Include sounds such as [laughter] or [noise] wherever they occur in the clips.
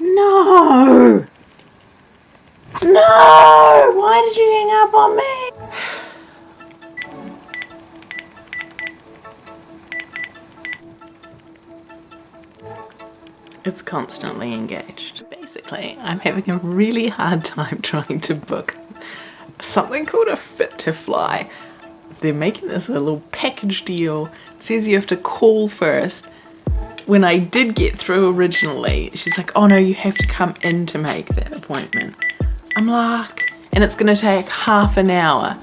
No! No! Why did you hang up on me? It's constantly engaged. Basically, I'm having a really hard time [laughs] trying to book something called a fit to fly. They're making this a little package deal. It says you have to call first. When I did get through originally, she's like, oh no, you have to come in to make that appointment. I'm like, and it's gonna take half an hour.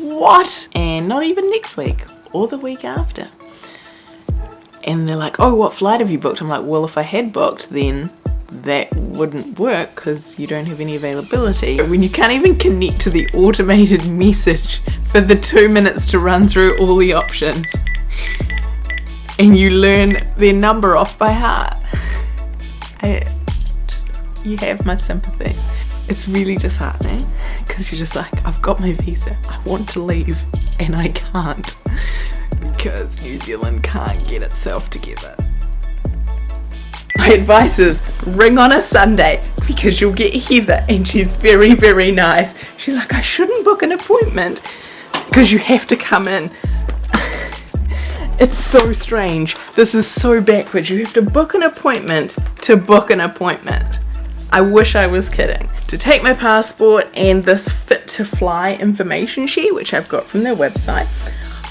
What? And not even next week or the week after. And they're like, oh, what flight have you booked? I'm like, well, if I had booked, then that wouldn't work because you don't have any availability. When you can't even connect to the automated [laughs] message for the two minutes to run through all the options and you learn their number off by heart. I just, you have my sympathy. It's really disheartening because you're just like, I've got my visa, I want to leave and I can't because New Zealand can't get itself together. My advice is ring on a Sunday because you'll get Heather and she's very, very nice. She's like, I shouldn't book an appointment because you have to come in. It's so strange. This is so backwards. You have to book an appointment to book an appointment. I wish I was kidding. To take my passport and this fit to fly information sheet, which I've got from their website,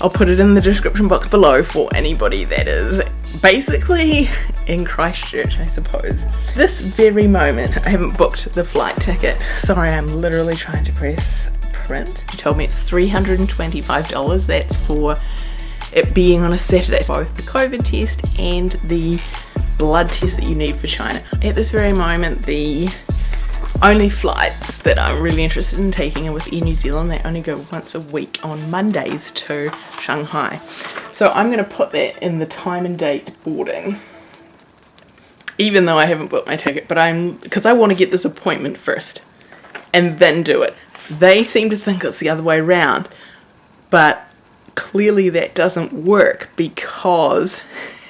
I'll put it in the description box below for anybody that is basically [laughs] in Christchurch, I suppose. This very moment, I haven't booked the flight ticket. Sorry, I'm literally trying to press print. She told me it's $325. That's for it being on a Saturday. Both the COVID test and the blood test that you need for China. At this very moment, the only flights that I'm really interested in taking are with Air New Zealand. They only go once a week on Mondays to Shanghai. So I'm going to put that in the time and date boarding. Even though I haven't booked my ticket, but I'm because I want to get this appointment first and then do it. They seem to think it's the other way around, but clearly that doesn't work because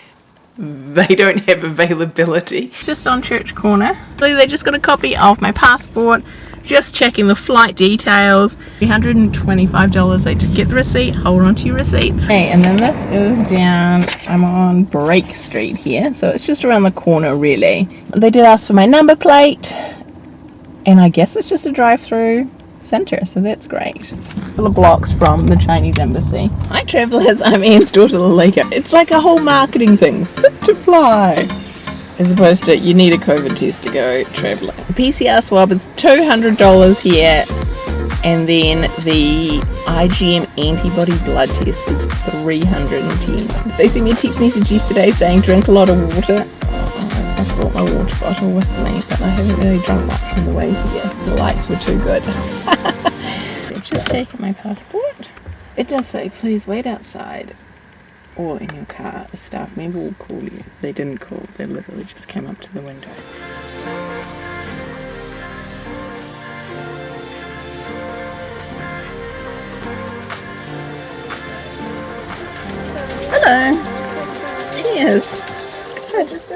[laughs] they don't have availability. Just on Church Corner. So they just got a copy of my passport, just checking the flight details. $125 I did get the receipt, hold on to your receipts. Okay, and then this is down, I'm on Brake Street here, so it's just around the corner really. They did ask for my number plate, and I guess it's just a drive-through center, so that's great. Of blocks from the Chinese embassy. Hi travellers, [laughs] I'm Anne's daughter Lalika. It's like a whole marketing thing, fit to fly. As opposed to you need a COVID test to go travelling. The PCR swab is $200 here and then the IgM antibody blood test is 310 They sent me a text message yesterday saying drink a lot of water I brought my water bottle with me, but I haven't really drunk much on the way here. The lights were too good. I've [laughs] just taken my passport. It does say, please wait outside or in your car. A staff member will call you. They didn't call, they literally just came up to the window. Hello. Cheers.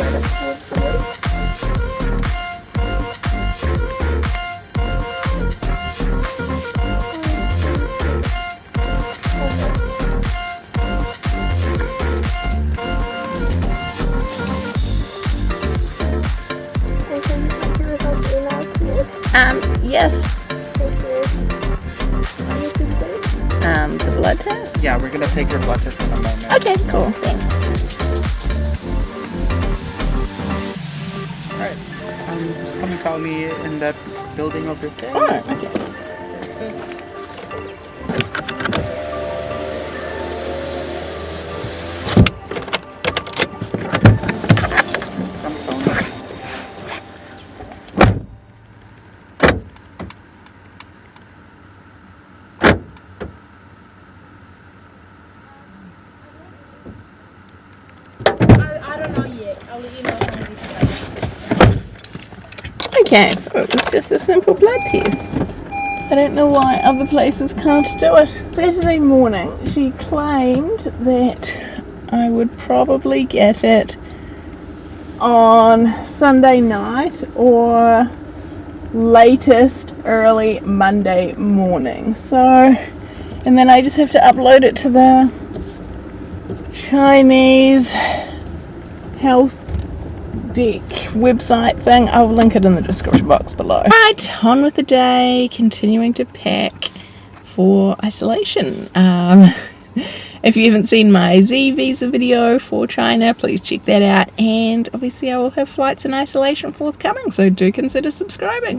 Um, yes. Um, the blood test? Yeah, we're gonna take your blood test in a moment. Okay, cool. Thanks. me in that building over there? Alright, I don't know yet. I'll let you know. Okay, so it was just a simple blood test. I don't know why other places can't do it. Saturday morning, she claimed that I would probably get it on Sunday night or latest early Monday morning. So, and then I just have to upload it to the Chinese health deck website thing. I'll link it in the description box below. Right, on with the day, continuing to pack for isolation. Um, [laughs] if you haven't seen my Z visa video for China, please check that out. And obviously, I will have flights in isolation forthcoming, so do consider subscribing.